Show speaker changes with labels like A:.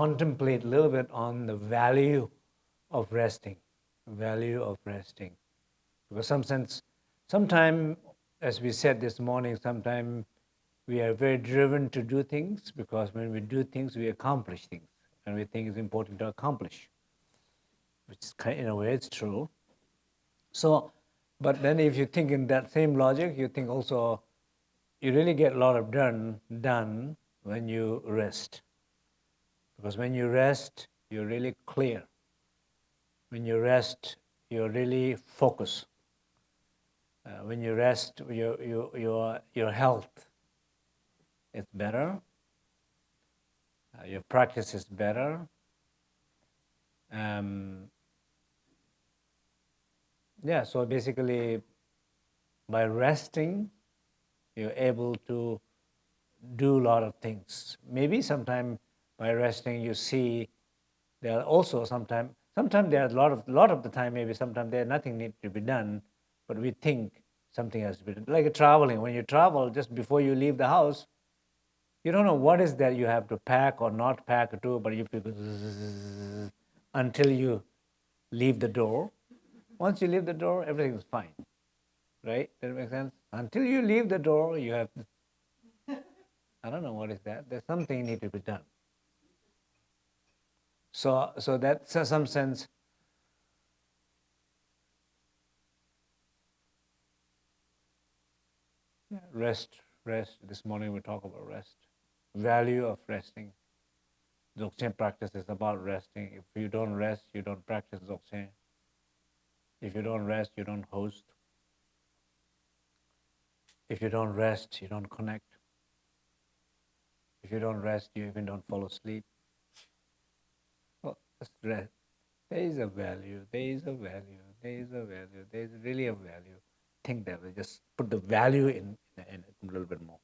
A: contemplate a little bit on the value of resting, value of resting. Because some sense, sometime, as we said this morning, sometime we are very driven to do things because when we do things, we accomplish things, and we think it's important to accomplish, which is kind in a way it's true. So, but then if you think in that same logic, you think also you really get a lot of done done when you rest. Because when you rest, you're really clear. When you rest, you're really focused. Uh, when you rest, your, your, your, your health is better, uh, your practice is better. Um, yeah, so basically, by resting, you're able to do a lot of things. Maybe sometime by resting, you see there are also sometimes, sometimes there are a lot of, lot of the time, maybe sometimes there nothing needs to be done, but we think something has to be done. Like traveling, when you travel, just before you leave the house, you don't know what is that you have to pack or not pack or do, but you until you leave the door. Once you leave the door, everything is fine, right? Does that make sense? Until you leave the door, you have, I don't know what is that. There's something need to be done. So, so that's in some sense, rest, rest. This morning we talk about rest, value of resting. Dzogchen practice is about resting. If you don't rest, you don't practice Dzogchen. If you don't rest, you don't host. If you don't rest, you don't connect. If you don't rest, you even don't fall asleep. There is a value, there is a value, there is a value, there is really a value. Think that way, just put the value in, in it a little bit more.